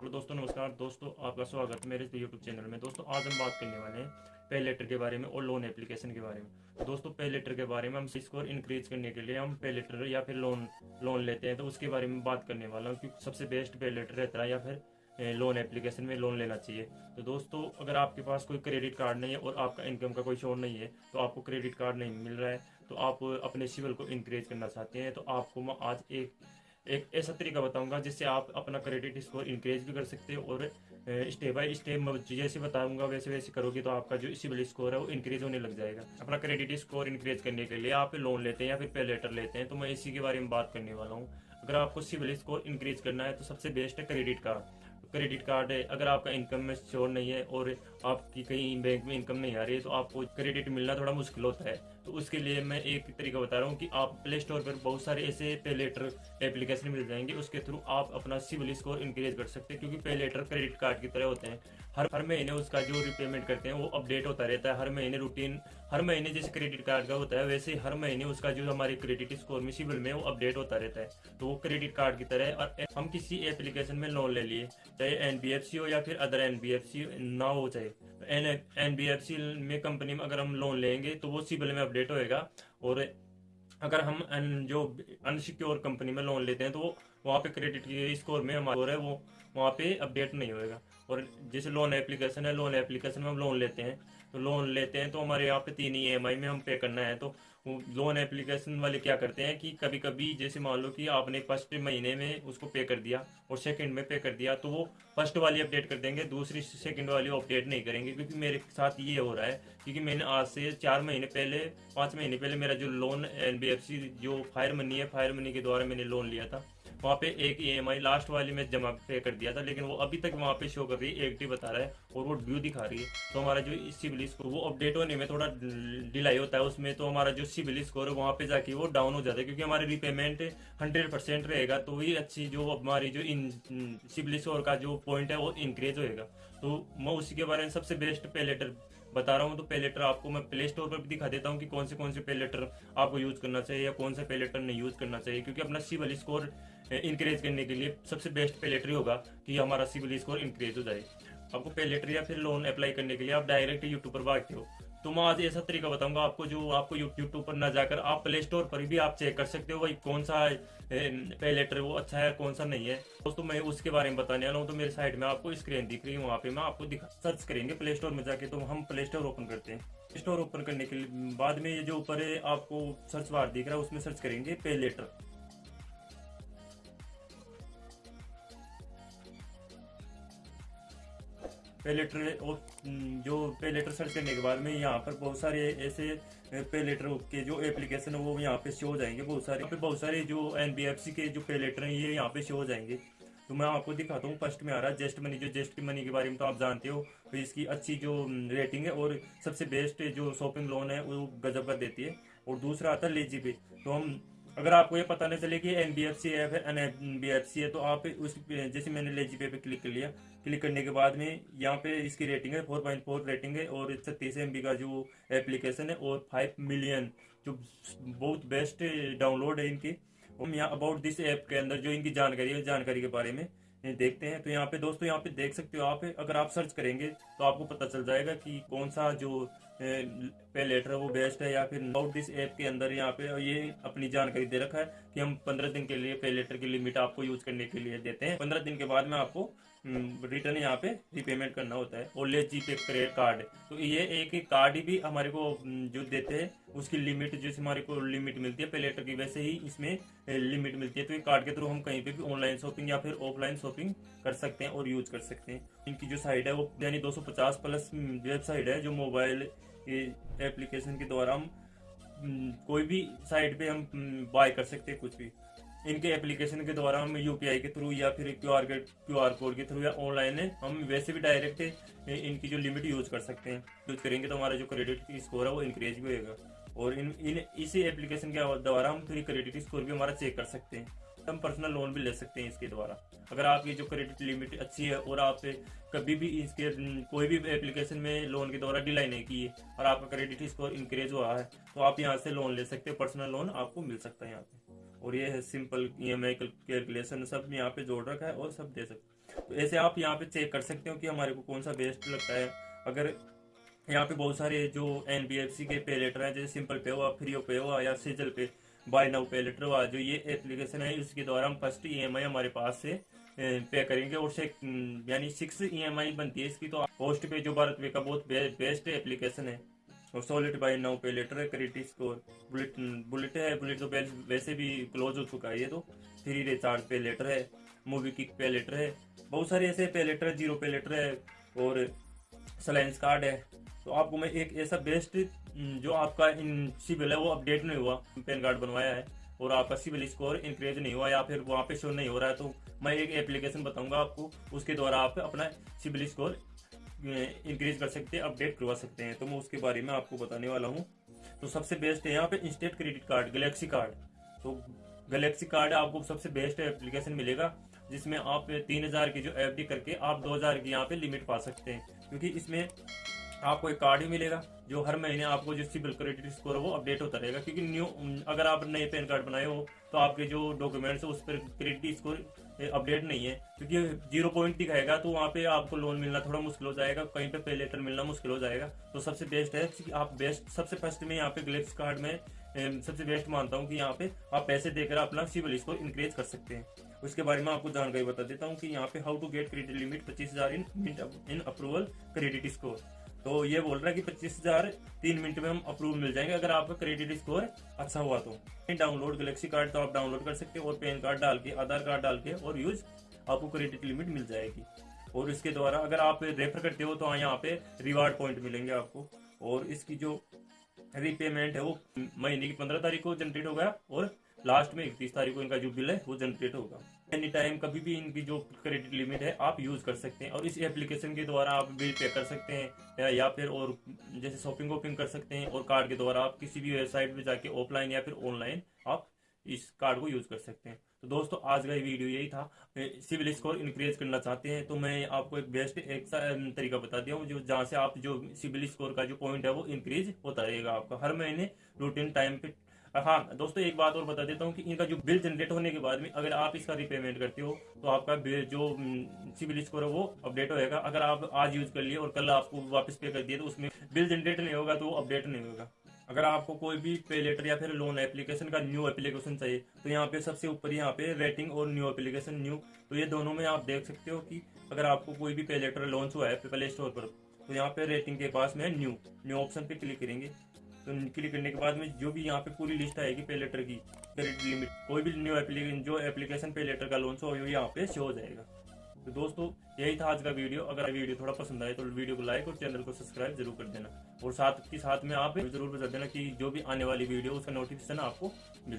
Hello दोस्तों, नमस्कार। दोस्तों, आपका स्वागत है मेरे यूट्यूब चैनल में। दोस्तों, आज हम बात करने वाले हैं पे लेटर के बारे में और लोन एप्लीकेशन के बारे में। तो दोस्तों पे लेटर के बारे में हम स्कोर इंक्रीज करने के लिए हम पे लेटर या फिर लोन लोन लेते हैं तो उसके बारे में बात करने वाला हूँ क्योंकि सबसे बेस्ट पे लेटर रहता है या फिर लोन एप्लीकेशन में लोन लेना चाहिए। तो दोस्तों, अगर आपके पास कोई क्रेडिट कार्ड नहीं है और आपका इनकम का कोई शोर नहीं है तो आपको क्रेडिट कार्ड नहीं मिल रहा है तो आप अपने सिविल को इंक्रीज करना चाहते हैं तो आपको आज एक एक ऐसा तरीका बताऊँगा जिससे आप अपना क्रेडिट स्कोर इंक्रीज भी कर सकते हो और स्टेप बाय स्टेप जैसे बताऊँगा, वैसे वैसे करोगे तो आपका जो सिविल स्कोर है वो इंक्रीज होने लग जाएगा। अपना क्रेडिट स्कोर इंक्रीज करने के लिए आप लोन लेते हैं या फिर पे लेटर लेते हैं तो मैं इसी के बारे में बात करने वाला हूँ। अगर आपको सिविल स्कोर इंक्रीज करना है तो सबसे बेस्ट है क्रेडिट कार्ड क्रेडिट कार्ड है अगर आपका इनकम में श्योर नहीं है और आपकी कहीं बैंक में इनकम नहीं आ रही है तो आपको क्रेडिट मिलना थोड़ा मुश्किल होता है। तो उसके लिए मैं एक तरीका बता रहा हूँ कि आप प्ले स्टोर पर बहुत सारे ऐसे पे लेटर एप्लीकेशन मिल जाएँगे। उसके थ्रू आप अपना सिविल स्कोर इंक्रीज कर सकते हैं, क्योंकि पे लेटर क्रेडिट कार्ड की तरह होते हैं। हर हर महीने उसका जो रिपेमेंट करते हैं, वो अपडेट होता रहता है। हर महीने रूटीन हर महीने जैसे क्रेडिट कार्ड का होता है, वैसे हर महीने उसका जो हमारे क्रेडिट स्कोर में सिविल में वो अपडेट होता रहता है। तो वो क्रेडिट कार्ड की तरह और हम किसी एप्लीकेशन में लोन ले लिए, चाहे एनबीएफसी हो या फिर अदर एनबीएफसी ना हो चाहे एनबीएफसी में कंपनी में अगर हम लोन लेंगे तो वो सिबिल में अपडेट होएगा। और अगर हम जो अनसिक्योर कंपनी में लोन लेते हैं तो वो, वहाँ पे क्रेडिट स्कोर में हमारा है वो, वहाँ पे अपडेट नहीं होएगा। और जैसे लोन एप्लीकेशन है लोन एप्लीकेशन में हम लोन लेते हैं। तो लोन लेते हैं तो हमारे यहाँ पे तीन ई एम में हम पे करना है। तो लोन एप्लीकेशन वाले क्या करते हैं कि कभी कभी जैसे मान लो कि आपने फ़र्स्ट महीने में उसको पे कर दिया और सेकंड में पे कर दिया तो वो फ़र्स्ट वाली अपडेट कर देंगे, दूसरी सेकंड वाली अपडेट नहीं करेंगे। क्योंकि मेरे साथ ये हो रहा है, क्योंकि मैंने आज से चार महीने पहले, पाँच महीने पहले मेरा जो लोन एनबीएफसी जो फायर मनी है फायर मनी के द्वारा मैंने लोन लिया था। वहाँ पे एक आई लास्ट वाली में जमा पे कर दिया था, लेकिन वो अभी तक वहाँ पे शो कर रही है, एक बता रहा है, और वो ड्यू दिखा रही है। तो हमारा जो सिविल स्कोर वो अपडेट होने में थोड़ा डिलाई होता है, उसमें तो हमारा जो सिविल स्कोर है, वहाँ पे जाके वो डाउन हो जाता है, क्योंकि हमारी रिपेमेंट हंड्रेड परसेंट रहेगा तो वही अच्छी जो हमारी जो सिविल स्कोर का जो पॉइंट है, वो इंक्रीज होएगा। तो मैं उसी के बारे में सबसे बेस्ट पे लेटर बता रहा हूँ तो पे लेटर आपको मैं प्ले स्टोर पर भी दिखा देता हूँ कि कौन से कौन से पे लेटर आपको यूज़ करना चाहिए या कौन सा पे लेटर नहीं यूज़ करना चाहिए, क्योंकि अपना सिविल स्कोर इंक्रीज करने के लिए सबसे बेस्ट पे लेटर होगा कि हमारा सिविल स्कोर इंक्रीज हो जाए। आपको पे लेटर या फिर लोन अप्लाई करने के लिए आप डायरेक्ट यूट्यूब पर भागते हो। तो मैं आज ऐसा तरीका बताऊँगा आपको जो आपको यूट्यूब पर ना जाकर आप प्ले स्टोर पर भी आप चेक कर सकते हो भाई, कौन सा पे लेटर वो अच्छा है, कौन सा नहीं है। दोस्तों, मैं उसके बारे में बताने वाला हूँ तो मेरे साइड में आपको स्क्रीन दिख रही है, वहाँ पे मैं आपको दिखा सर्च करेंगे प्ले स्टोर में जाके तो हम प्ले स्टोर ओपन करते हैं। प्ले स्टोर ओपन करने के बाद में ये जो ऊपर आपको सर्च बार दिख रहा है, उसमें सर्च करेंगे पे लेटर पे लेटर जो पे लेटर सर्च करने के बाद में यहाँ पर बहुत सारे ऐसे पे लेटर के जो एप्लीकेशन है, वो यहाँ पे शो हो जाएँगे बहुत सारे। यहाँ पे बहुत सारे जो एनबीएफसी के जो पे लेटर हैं, ये यहाँ पे शो हो जाएँगे। तो मैं आपको दिखाता हूँ फ़र्स्ट में आ रहा है जेस्ट मनी जो जेस्ट मनी के बारे में तो आप जानते हो तो इसकी अच्छी जो रेटिंग है और सबसे बेस्ट जो शॉपिंग लोन है, वो गजब कर देती है। और दूसरा आता है लेजी पे तो हम, अगर आपको ये पता नहीं चले कि एन बी एफ़ सी है एन बी एफ़ सी है तो आप उस जैसे मैंने लेजी पे पे क्लिक कर लिया क्लिक करने के बाद में यहाँ पे इसकी रेटिंग है फोर पॉइंट फोर रेटिंग है और छत्तीस एम का जो एप्लीकेशन है और फाइव मिलियन जो बहुत बेस्ट डाउनलोड है इनकी। हम यहाँ अबाउट दिस ऐप के अंदर जो इनकी जानकारी है, जानकारी के बारे में देखते हैं। तो यहाँ पे दोस्तों, यहाँ पे देख सकते हो आप, अगर आप सर्च करेंगे तो आपको पता चल जाएगा कि कौन सा जो पे लेटर है वो बेस्ट है या फिर अबाउट दिस ऐप के अंदर यहाँ पे ये अपनी जानकारी दे रखा है कि हम पंद्रह दिन के लिए, पे लेटर की लिमिट आपको यूज़ करने के लिए देते हैं। पंद्रह दिन के बाद में आपको रिटर्न हम्म, यहाँ पे रिपेमेंट करना होता है। और ले जी पे क्रेडिट कार्ड तो ये एक एक कार्ड भी हमारे को हम्म, जो देते हैं उसकी लिमिट जैसे हमारे को लिमिट मिलती है पे लेटर की वैसे ही इसमें लिमिट मिलती है। तो ये कार्ड के थ्रू हम कहीं पे भी ऑनलाइन शॉपिंग या फिर ऑफलाइन शॉपिंग कर सकते हैं और यूज़ कर सकते हैं। इनकी जो साइट है वो यानी 250 प्लस वेबसाइट है जो मोबाइल एप्लीकेशन के द्वारा हम हम्म, कोई भी साइट पे हम बाय कर सकते हैं कुछ भी। इनके एप्लीकेशन के द्वारा हम यूपीआई के थ्रू या फिर Q R Q R code के थ्रू या ऑनलाइन हम वैसे भी डायरेक्ट इनकी जो लिमिट यूज़ कर सकते हैं। यूज़ करेंगे तो हमारा जो क्रेडिट स्कोर है वो इंक्रीज भी होगा और इन इन, इसी एप्लीकेशन के द्वारा हम फिर क्रेडिट स्कोर भी हमारा चेक कर सकते हैं। हम पर्सनल लोन भी ले सकते हैं इसके द्वारा। अगर आपकी जो क्रेडिट लिमिट अच्छी है और आप कभी भी इसके, कोई भी एप्लीकेशन में लोन के द्वारा डिलाई नहीं की है और आपका क्रेडिट स्कोर इंक्रीज हुआ है तो आप यहाँ से लोन ले सकते हैं पर्सनल लोन आपको मिल सकता है यहाँ पे। और ये है simple E M I calculation सब यहाँ पे जोड़ रखा है और सब दे सकते तो ऐसे आप यहाँ पे चेक कर सकते हो कि हमारे को कौन सा बेस्ट लगता है। अगर यहाँ पे बहुत सारे जो एनबीएफसी के पे लेटर हैं, जैसे सिंपल पे हुआ फ्री पे हुआ या सीजल पे बाय नाउ पे लेटर हुआ, जो ये एप्लीकेशन है, इसके द्वारा हम फ़र्स्ट ईएमआई हमारे पास से पे करेंगे और यानी सिक्स ई बनती है इसकी तो पोस्ट पे जो भारत पे का बहुत बेस्ट एप्लीकेशन है। और solid buy now pay later है क्रेडिट स्कोर बुलेट बुलेट है बुलेट तो वैसे भी क्लोज हो चुका है ये तो। थ्री रिचार्ज पे लेटर है मूवी किक पे लेटर है, बहुत सारे ऐसे पे लेटर है ज़ीरो पे लेटर है और सलाइंस कार्ड है। तो आपको मैं एक ऐसा बेस्ट जो आपका इन सिविल है वो अपडेट नहीं हुआ पैन कार्ड बनवाया है और आपका सिविल स्कोर इंक्रीज नहीं हुआ या फिर वहाँ पे शो नहीं हो रहा है तो मैं एक एप्लीकेशन बताऊँगा आपको, उसके द्वारा आप अपना सिविल स्कोर इंक्रीज कर सकते हैं अपडेट करवा सकते हैं। तो मैं उसके बारे में आपको बताने वाला हूँ। तो सबसे बेस्ट है यहाँ पे instant credit card galaxy card तो गलेक्सी कार्ड आपको सबसे बेस्ट एप्लीकेशन मिलेगा, जिसमें आप तीन हज़ार की जो एफडी करके आप दो हज़ार की यहाँ पे लिमिट पा सकते हैं। क्योंकि इसमें आपको एक कार्ड ही मिलेगा, जो हर महीने आपको जो सिविल क्रेडिट स्कोर है वो अपडेट होता रहेगा। क्योंकि न्यू अगर आप नए पैन कार्ड बनाए हो तो आपके जो डॉक्यूमेंट्स है, उस पर क्रेडिट स्कोर अपडेट नहीं है। क्योंकि ज़ीरो पॉइंट दिखाएगा तो वहाँ पे आपको लोन मिलना थोड़ा मुश्किल हो जाएगा, कहीं पे पे लेटर मिलना मुश्किल हो जाएगा। तो सबसे बेस्ट है आप बेस्ट सबसे फ़र्स्ट में यहाँ पे ग्लेक्स कार्ड में सबसे बेस्ट मानता हूँ कि यहाँ पे आप पैसे देकर अपना सिविल स्कोर इंक्रीज कर सकते हैं। उसके बारे में आपको जानकारी बता देता हूँ कि यहाँ पे how to get credit limit पच्चीस हज़ार in in approval credit score तो ये बोल रहा है कि पच्चीस हज़ार तीन मिनट में हम अप्रूव मिल जाएँगे। अगर आपका क्रेडिट स्कोर अच्छा हुआ तो। डाउनलोड गलेक्सी कार्ड तो आप डाउनलोड कर सकते हैं, और पैन कार्ड डाल के, आधार कार्ड डाल के, और यूज़ आपको क्रेडिट लिमिट मिल जाएगी। और इसके द्वारा अगर आप रेफर करते हो तो यहाँ पे रिवार्ड पॉइंट मिलेंगे आपको। और इसकी जो रीपेमेंट है, वो महीने की पंद्रह तारीख को जनरेट हो गया, और लास्ट में इकतीस तारीख को इनका जो बिल है वो जनरेट होगा। एनी टाइम कभी भी इनकी जो क्रेडिट लिमिट है आप यूज़ कर सकते हैं और इस एप्लीकेशन के द्वारा आप बिल पे कर सकते हैं या, या फिर और जैसे शॉपिंग वॉपिंग कर सकते हैं और कार्ड के द्वारा आप किसी भी वेबसाइट पे जाके ऑफलाइन या फिर ऑनलाइन आप इस कार्ड को यूज़ कर सकते हैं। तो दोस्तों आज का वीडियो यही था। सिविल स्कोर इंक्रीज करना चाहते हैं तो मैं आपको एक बेस्ट एक तरीका बता दिया हूँ जो जहाँ से आप जो सिविल स्कोर का जो पॉइंट है वो इंक्रीज होता रहेगा आपका। हर महीने रूटीन टाइम पे हाँ दोस्तों, एक बात और बता देता हूँ कि इनका जो बिल जनरेट होने के बाद में अगर आप इसका रिपेमेंट करते हो तो आपका जो सिविल स्कोर है वो अपडेट होएगा अगर आप आज यूज़ कर लिए और कल आपको वापस पे कर दिए तो उसमें बिल जनरेट नहीं होगा तो अपडेट नहीं होगा। अगर आपको कोई भी पे लेटर या फिर लोन एप्लीकेशन का न्यू एप्लीकेशन चाहिए तो यहाँ पे सबसे ऊपर यहाँ पे रेटिंग और न्यू एप्लीकेशन न्यू तो ये दोनों में आप देख सकते हो कि अगर आपको कोई भी पे लेटर लॉन्च हुआ है प्ले स्टोर पर तो यहाँ पे रेटिंग के पास में न्यू न्यू ऑप्शन पे क्लिक करेंगे। तो क्लिक करने के बाद में जो भी यहाँ पे पूरी लिस्ट आएगी पे लेटर की क्रेडिट लिमिट कोई भी न्यू एप्लीकेशन जो एप्लीकेशन पे लेटर का लॉन्च हो यहाँ पे शो हो जाएगा। तो दोस्तों, यही था आज का वीडियो अगर वीडियो थोड़ा पसंद आए तो वीडियो को लाइक और चैनल को सब्सक्राइब ज़रूर कर देना। और साथ के साथ में आप ज़रूर बता देना की जो भी आने वाली वीडियो उसका नोटिफिकेशन आपको मिल